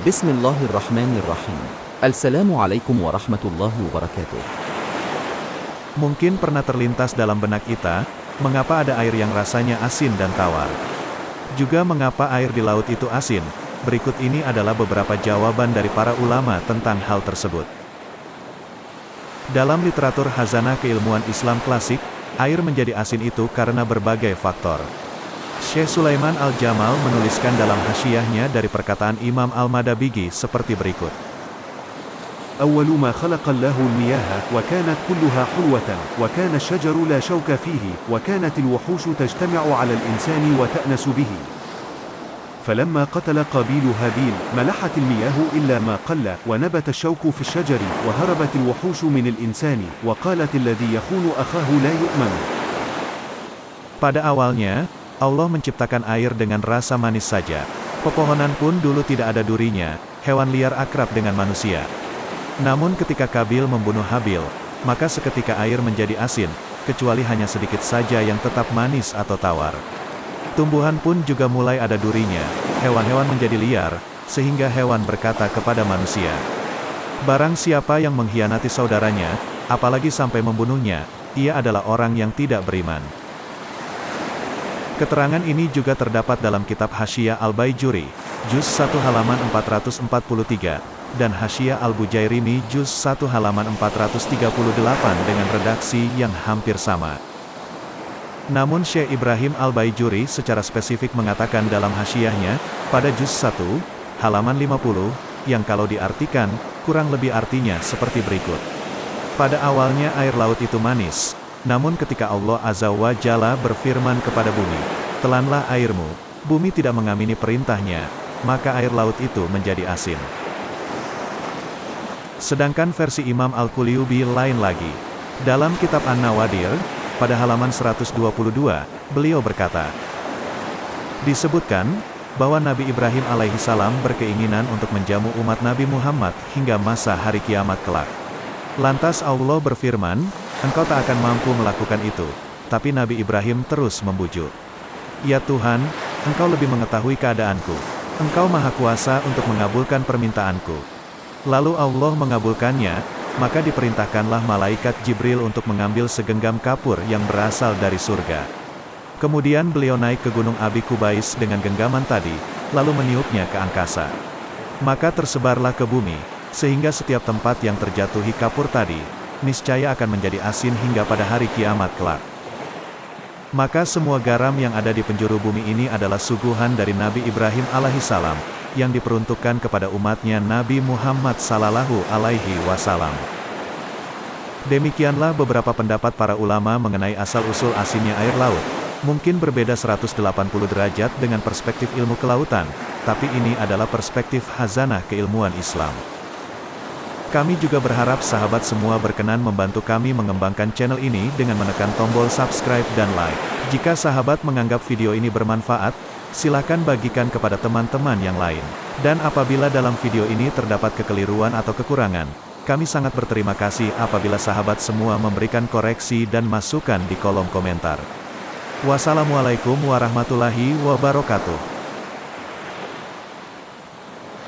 بسم الله الرحمن الرحيم السلام عليكم ورحمة الله وبركاته Mungkin pernah terlintas dalam benak kita, mengapa ada air yang rasanya asin dan tawar. Juga mengapa air di laut itu asin. Berikut ini adalah beberapa jawaban dari para ulama tentang hal tersebut. Dalam literatur hazanah keilmuan Islam klasik, air menjadi asin itu karena berbagai faktor. Syekh Sulaiman Al-Jamal menuliskan dalam hasyiahnya dari perkataan Imam Al-Madabigi seperti berikut. أول ما خلق الله المياه وكانت كلها حلوة وكان الشجر لا شوك فيه وكانت الوحوش تجتمع على الإنسان وتأنس به فلما قتل قابيل هابيل ملحت المياه إلا ما قل ونبت الشوك في الشجر وهربت الوحوش من الإنسان وقالت الذي يخون أخاه لا يؤمن Pada awalnya, Allah menciptakan air dengan rasa manis saja. Pepohonan pun dulu tidak ada durinya, hewan liar akrab dengan manusia. Namun ketika Kabil membunuh Habil, maka seketika air menjadi asin, kecuali hanya sedikit saja yang tetap manis atau tawar. Tumbuhan pun juga mulai ada durinya, hewan-hewan menjadi liar, sehingga hewan berkata kepada manusia. Barang siapa yang mengkhianati saudaranya, apalagi sampai membunuhnya, ia adalah orang yang tidak beriman. Keterangan ini juga terdapat dalam kitab Hasyiah Al-Baijuri, Juz 1 halaman 443, dan Hasyiah Al-Bujairimi Juz 1 halaman 438 dengan redaksi yang hampir sama. Namun Syekh Ibrahim Al-Baijuri secara spesifik mengatakan dalam hasyiahnya, pada Juz 1, halaman 50, yang kalau diartikan, kurang lebih artinya seperti berikut. Pada awalnya air laut itu manis, namun ketika Allah Azza wa Jalla berfirman kepada bumi, telanlah airmu, bumi tidak mengamini perintahnya, maka air laut itu menjadi asin. Sedangkan versi Imam Al-Qulyubi lain lagi. Dalam kitab An-Nawadir, pada halaman 122, beliau berkata, Disebutkan, bahwa Nabi Ibrahim alaihi salam berkeinginan untuk menjamu umat Nabi Muhammad hingga masa hari kiamat kelak. Lantas Allah berfirman, engkau tak akan mampu melakukan itu. Tapi Nabi Ibrahim terus membujuk. Ya Tuhan, engkau lebih mengetahui keadaanku. Engkau maha kuasa untuk mengabulkan permintaanku. Lalu Allah mengabulkannya, maka diperintahkanlah malaikat Jibril untuk mengambil segenggam kapur yang berasal dari surga. Kemudian beliau naik ke gunung Abi Kubais dengan genggaman tadi, lalu meniupnya ke angkasa. Maka tersebarlah ke bumi, sehingga setiap tempat yang terjatuhi kapur tadi, niscaya akan menjadi asin hingga pada hari kiamat kelak. Maka semua garam yang ada di penjuru bumi ini adalah suguhan dari Nabi Ibrahim alaihissalam, yang diperuntukkan kepada umatnya Nabi Muhammad sallallahu alaihi wasallam. Demikianlah beberapa pendapat para ulama mengenai asal-usul asinnya air laut. Mungkin berbeda 180 derajat dengan perspektif ilmu kelautan, tapi ini adalah perspektif hazanah keilmuan Islam. Kami juga berharap sahabat semua berkenan membantu kami mengembangkan channel ini dengan menekan tombol subscribe dan like. Jika sahabat menganggap video ini bermanfaat, silakan bagikan kepada teman-teman yang lain. Dan apabila dalam video ini terdapat kekeliruan atau kekurangan, kami sangat berterima kasih apabila sahabat semua memberikan koreksi dan masukan di kolom komentar. Wassalamualaikum warahmatullahi wabarakatuh.